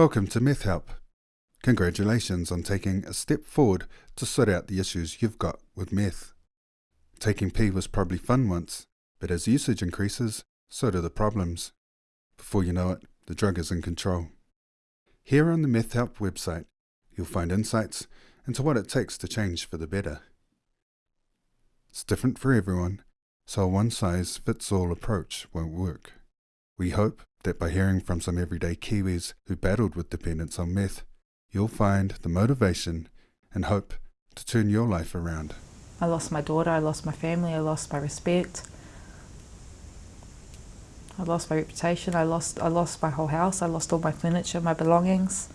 Welcome to Meth Help. Congratulations on taking a step forward to sort out the issues you've got with meth. Taking P was probably fun once, but as usage increases, so do the problems. Before you know it, the drug is in control. Here on the Meth Help website, you'll find insights into what it takes to change for the better. It's different for everyone, so a one-size-fits-all approach won't work. We hope that by hearing from some everyday Kiwis who battled with dependence on meth, you'll find the motivation and hope to turn your life around. I lost my daughter, I lost my family, I lost my respect. I lost my reputation, I lost, I lost my whole house, I lost all my furniture, my belongings.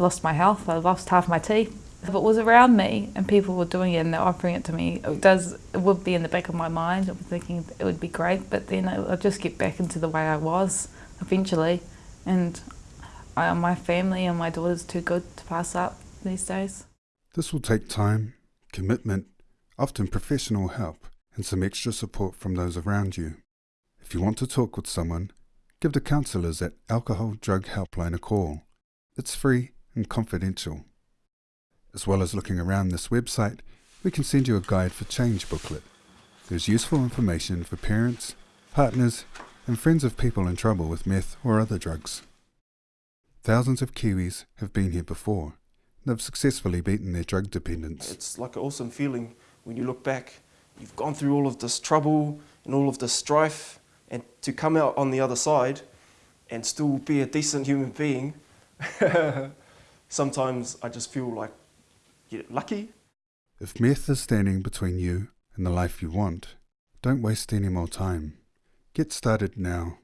I lost my health, I lost half my teeth. If it was around me and people were doing it and they're offering it to me, it does it would be in the back of my mind. I'm thinking it would be great, but then I'll just get back into the way I was eventually. And I, my family and my daughter's too good to pass up these days. This will take time, commitment, often professional help, and some extra support from those around you. If you want to talk with someone, give the counsellors at Alcohol Drug Helpline a call. It's free and confidential. As well as looking around this website, we can send you a Guide for Change booklet. There's useful information for parents, partners, and friends of people in trouble with meth or other drugs. Thousands of Kiwis have been here before. They've successfully beaten their drug dependence. It's like an awesome feeling when you look back. You've gone through all of this trouble and all of this strife, and to come out on the other side and still be a decent human being, sometimes I just feel like you're lucky. If meth is standing between you and the life you want, don't waste any more time. Get started now.